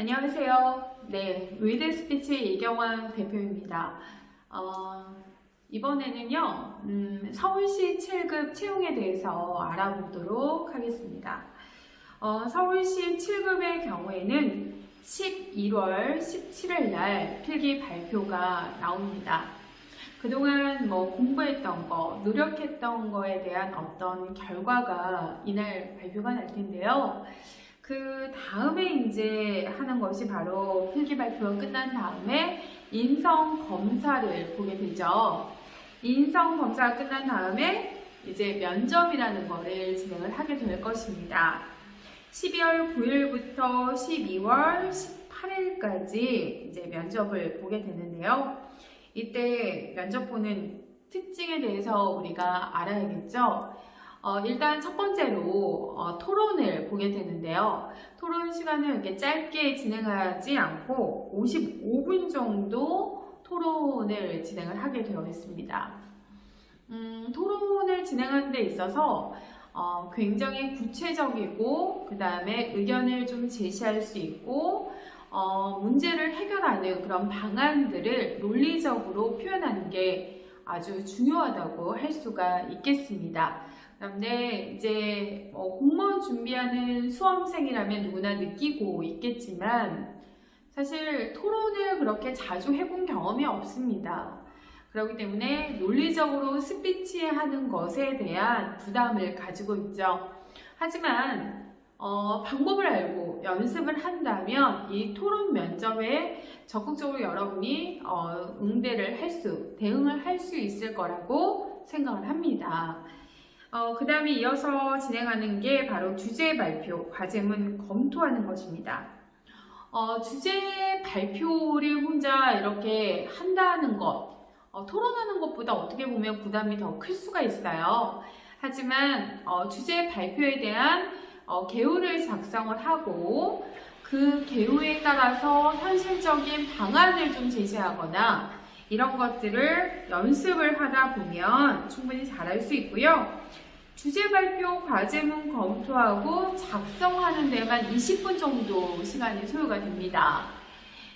안녕하세요. 네, 위드 스피치 이경환 대표입니다. 어, 이번에는요, 음, 서울시 7급 채용에 대해서 알아보도록 하겠습니다. 어, 서울시 7급의 경우에는 11월 17일 날 필기 발표가 나옵니다. 그동안 뭐 공부했던 거, 노력했던 거에 대한 어떤 결과가 이날 발표가 날 텐데요. 그 다음에 이제 하는 것이 바로 필기 발표가 끝난 다음에 인성 검사를 보게 되죠. 인성 검사가 끝난 다음에 이제 면접이라는 거를 진행을 하게 될 것입니다. 12월 9일부터 12월 18일까지 이제 면접을 보게 되는데요. 이때 면접 보는 특징에 대해서 우리가 알아야겠죠. 어, 일단 첫 번째로 어, 보게 되는데요. 토론 시간을 이렇게 짧게 진행하지 않고 55분 정도 토론을 진행을 하게 되어 있습니다. 음, 토론을 진행하는 데 있어서 어, 굉장히 구체적이고 그 다음에 의견을 좀 제시할 수 있고 어, 문제를 해결하는 그런 방안들을 논리적으로 표현하는 게 아주 중요하다고 할 수가 있겠습니다. 그런데 이제 뭐 공무원 준비하는 수험생이라면 누구나 느끼고 있겠지만 사실 토론을 그렇게 자주 해본 경험이 없습니다. 그렇기 때문에 논리적으로 스피치 하는 것에 대한 부담을 가지고 있죠. 하지만 어, 방법을 알고 연습을 한다면 이 토론 면접에 적극적으로 여러분이 어, 응대를 할 수, 대응을 할 수 있을 거라고 생각을 합니다. 어, 그 다음에 이어서 진행하는 게 바로 주제 발표, 과제문 검토하는 것입니다. 어, 주제 발표를 혼자 이렇게 한다는 것, 어, 토론하는 것보다 어떻게 보면 부담이 더 클 수가 있어요. 하지만 어, 주제 발표에 대한 어, 개요를 작성을 하고 그 개요에 따라서 현실적인 방안을 좀 제시하거나 이런 것들을 연습을 하다 보면 충분히 잘할 수 있고요. 주제 발표 과제문 검토하고 작성하는 데만 20분 정도 시간이 소요가 됩니다.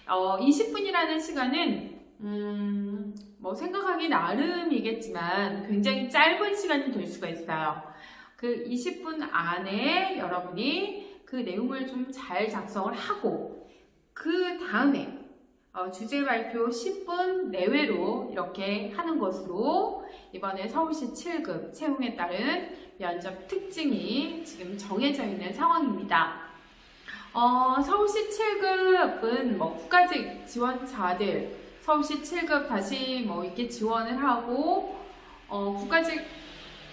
어, 20분이라는 시간은 음, 뭐 생각하기 나름이겠지만 굉장히 짧은 시간이 될 수가 있어요. 그 20분 안에 여러분이 그 내용을 좀 잘 작성을 하고 그 다음에 어, 주제 발표 10분 내외로 이렇게 하는 것으로 이번에 서울시 7급 채용에 따른 면접 특징이 지금 정해져 있는 상황입니다. 어, 서울시 7급은 뭐 국가직 지원자들 서울시 7급 다시 뭐 이렇게 지원을 하고 어, 국가직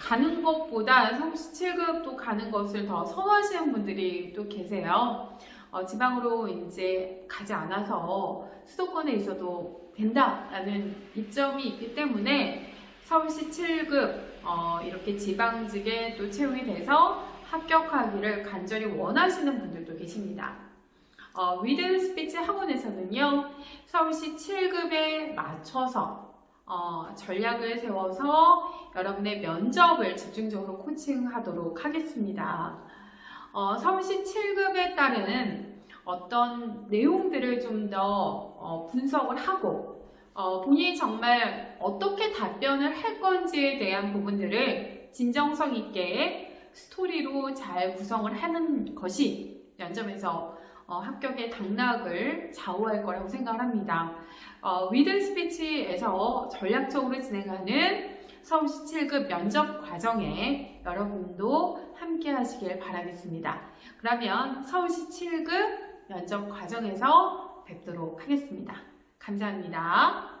가는 것보다 서울시 7급도 가는 것을 더 선호하시는 분들이 또 계세요. 어, 지방으로 이제 가지 않아서 수도권에 있어도 된다라는 이점이 있기 때문에 서울시 7급 어, 이렇게 지방직에 또 채용이 돼서 합격하기를 간절히 원하시는 분들도 계십니다. 어, 위드 스피치 학원에서는요, 서울시 7급에 맞춰서 어, 전략을 세워서 여러분의 면접을 집중적으로 코칭하도록 하겠습니다. 어, 서울시 7급에 따른 어떤 내용들을 좀더 어, 분석을 하고 어, 본인이 정말 어떻게 답변을 할 건지에 대한 부분들을 진정성 있게 스토리로 잘 구성을 하는 것이 면접에서 어, 합격의 당락을 좌우할 거라고 생각을 합니다. 어, 위드 스피치에서 전략적으로 진행하는 서울시 7급 면접 과정에 여러분도 함께 하시길 바라겠습니다. 그러면 서울시 7급 면접 과정에서 뵙도록 하겠습니다. 감사합니다.